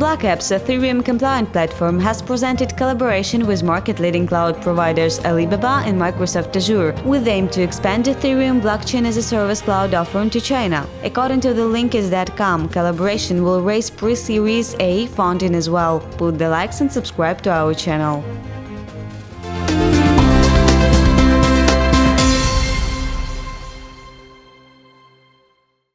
BlockApps' Ethereum compliant platform has presented collaboration with market-leading cloud providers Alibaba and Microsoft Azure, with aim to expand Ethereum blockchain as a service cloud offering to China. According to the Linkis.com, collaboration will raise pre-series A funding as well. Put the likes and subscribe to our channel.